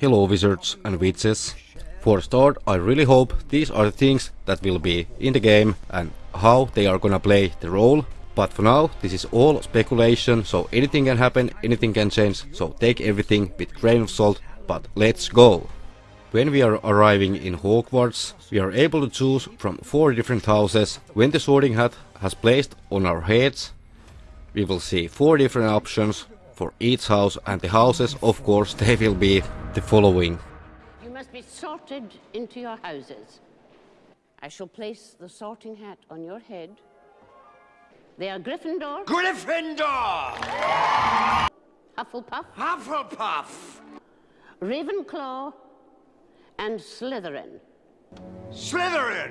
Hello wizards and witches. For start, I really hope these are the things that will be in the game and how they are gonna play the role. But for now, this is all speculation, so anything can happen, anything can change, so take everything with grain of salt, but let's go! When we are arriving in Hogwarts, we are able to choose from 4 different houses. When the sorting hat has placed on our heads, we will see 4 different options for each house and the houses of course they will be the following. You must be sorted into your houses. I shall place the sorting hat on your head. They are Gryffindor, Gryffindor! Hufflepuff, Hufflepuff! Ravenclaw, and Slytherin. Slytherin!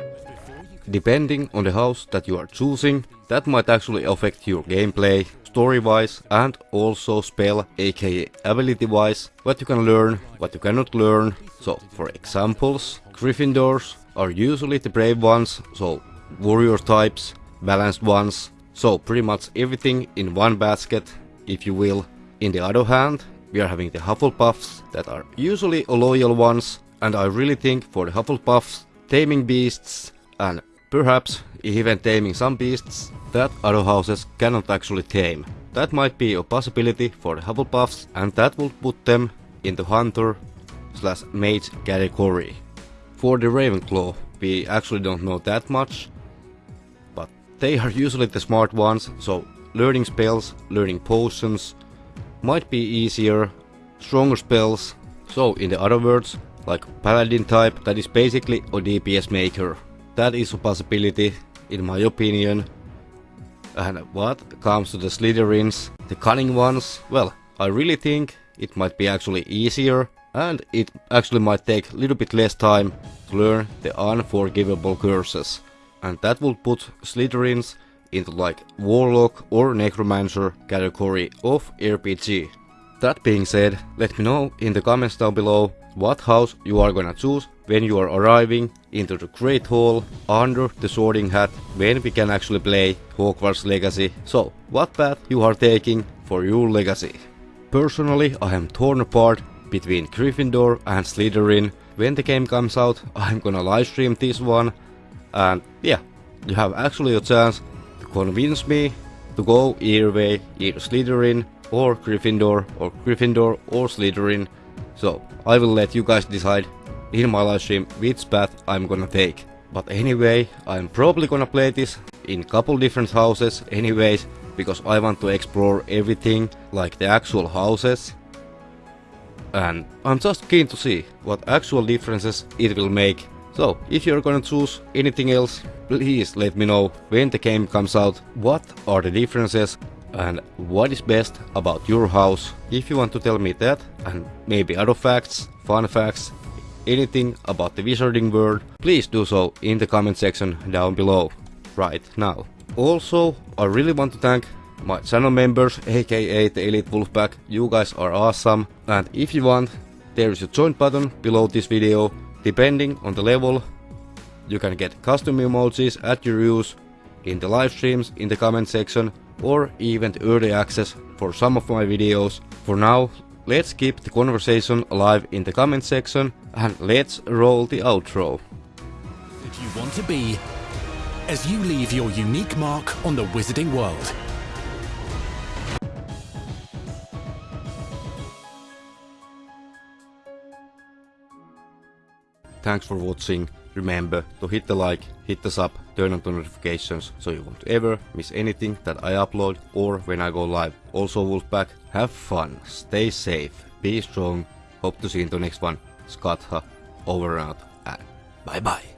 Depending on the house that you are choosing, that might actually affect your gameplay, story-wise and also spell aka ability-wise, what you can learn, what you cannot learn. So for examples, Gryffindors are usually the brave ones, so warrior types, balanced ones, so pretty much everything in one basket, if you will. In the other hand, we are having the Hufflepuffs that are usually loyal ones, and I really think for the Hufflepuffs, taming beasts and perhaps even taming some beasts that other houses cannot actually tame. That might be a possibility for the Hufflepuffs and that would put them in the hunter slash mage category. For the Ravenclaw, we actually don't know that much, but they are usually the smart ones, so learning spells, learning potions might be easier, stronger spells, so in the other words, like paladin type that is basically a DPS maker. That is a possibility in my opinion. And what comes to the Slytherins, the cunning ones, well, I really think it might be actually easier and it actually might take a little bit less time to learn the unforgivable curses. And that would put Slytherins into like Warlock or Necromancer category of RPG. That being said, let me know in the comments down below what house you are gonna choose when you are arriving into the Great Hall under the Sorting Hat when we can actually play Hogwarts Legacy. So, what path you are taking for your legacy? Personally, I am torn apart between Gryffindor and Slytherin. When the game comes out, I'm gonna livestream this one. And yeah, you have actually a chance to convince me to go either way, either Slytherin or Gryffindor or Gryffindor or Slytherin. So I will let you guys decide in my live stream which path I'm gonna take. But anyway, I'm probably gonna play this in couple different houses anyways, because I want to explore everything, like the actual houses. And I'm just keen to see what actual differences it will make. So, if you're gonna choose anything else, please let me know when the game comes out, what are the differences and what is best about your house. If you want to tell me that and maybe other facts, fun facts, anything about the wizarding world, please do so in the comment section down below right now. Also, I really want to thank my channel members aka the Elite Wolfpack, you guys are awesome and if you want, there is a join button below this video, depending on the level, you can get custom emojis at your use in the live streams in the comment section or even early access for some of my videos. For now, let's keep the conversation alive in the comment section and let's roll the outro. That you want to be as you leave your unique mark on the wizarding world. Thanks for watching. Remember to hit the like, hit the sub, turn on the notifications so you won't ever miss anything that I upload or when I go live. Also Wolfpack, have fun, stay safe, be strong, hope to see you in the next one. Skatha, over and out, and bye bye.